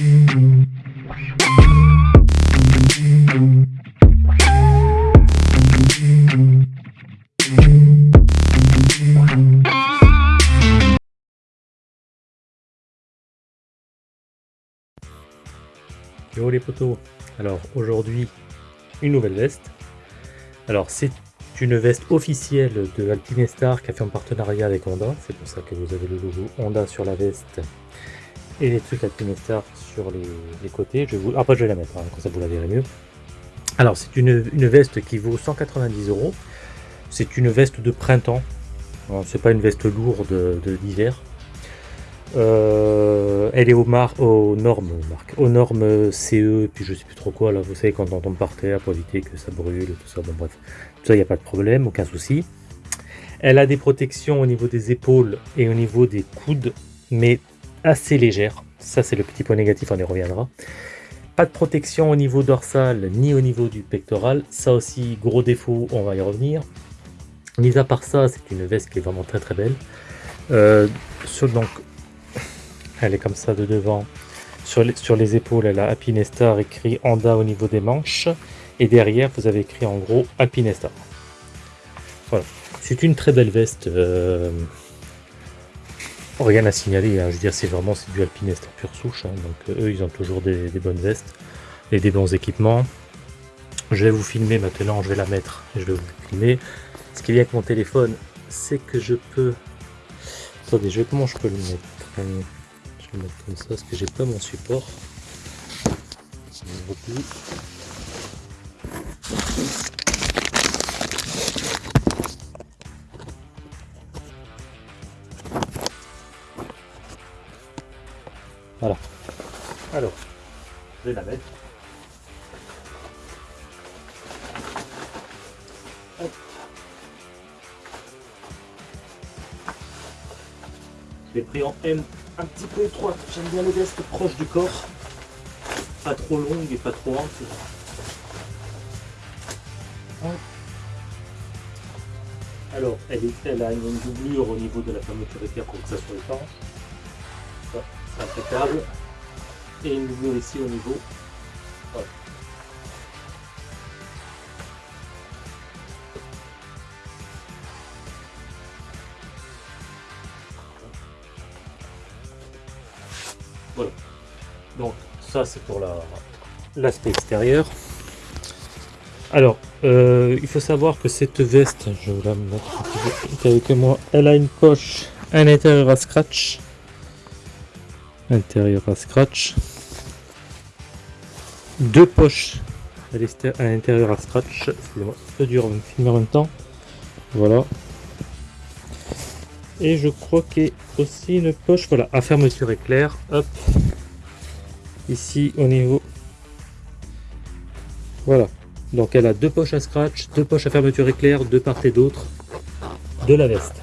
Yo les potos Alors aujourd'hui, une nouvelle veste. Alors c'est une veste officielle de Alpinestar qui a fait un partenariat avec Honda. C'est pour ça que vous avez le logo Honda sur la veste et les trucs Alpinestar sur les, côtés. Je vous... Après je vais la mettre, hein, comme ça vous la verrez mieux. Alors c'est une, veste qui vaut 190 euros. C'est une veste de printemps. C'est pas une veste lourde d'hiver. Euh, elle est aux, aux normes, aux normes CE, puis je sais plus trop quoi, là, vous savez, quand on tombe par terre pour éviter que ça brûle, tout ça, bon bref, tout ça, il n'y a pas de problème, aucun souci. Elle a des protections au niveau des épaules et au niveau des coudes, mais assez légères. Ça, c'est le petit point négatif, on y reviendra. Pas de protection au niveau dorsal, ni au niveau du pectoral. Ça aussi, gros défaut, on va y revenir. Mis à part ça, c'est une veste qui est vraiment très très belle. Euh, sur, donc, elle est comme ça de devant. Sur les, sur les épaules, elle a Alpinestar écrit Anda au niveau des manches. Et derrière, vous avez écrit en gros Alpinestar. Voilà. C'est une très belle veste. Euh, rien à signaler. Hein. Je veux dire, c'est vraiment du Alpinestar pure souche. Hein. Donc eux, ils ont toujours des, bonnes vestes et des bons équipements. Je vais vous filmer maintenant. Je vais la mettre. Je vais vous filmer. Ce qui est bien avec mon téléphone, c'est que je peux... Attendez, je vais comment je peux le mettre? Je vais mettre comme ça parce que j'ai pas mon support. Voilà. Alors, je vais la mettre. Je l'ai pris en M un petit peu étroite. J'aime bien les vestes proches du corps. Pas trop longues et pas trop hautes. Alors, elle, est, elle a une doublure au niveau de la fermeture éclair pour que ça soit étanche. Impeccable. Et une doublure ici au niveau. Voilà. Voilà. Donc ça c'est pour l'aspect extérieur. Alors, euh, il faut savoir que cette veste, je vais la mettre avec moi, elle a une poche à l'intérieur à scratch. Intérieur à scratch. Deux poches à l'intérieur à scratch. Excusez-moi, c'est dur de me filmer en même temps. Voilà. Et je crois qu'il y a aussi une poche, voilà, à fermeture éclair. Hop. Ici au niveau. Voilà. Donc elle a deux poches à scratch, deux poches à fermeture éclair, de part et d'autre de la veste.